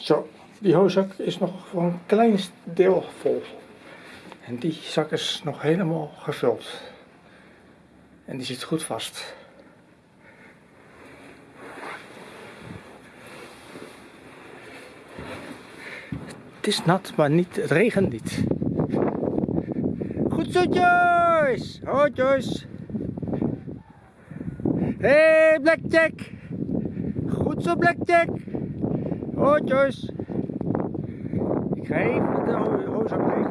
Zo, die hooszak is nog voor een klein deel vol. En die zak is nog helemaal gevuld. En die zit goed vast. Het is nat, maar niet, het regent niet. Goed zo, Joyce! Ho, Joyce! Hey, Blackjack! Goed zo, Blackjack! Joyce! Ik ga even de ho- hoorzak leeghalen.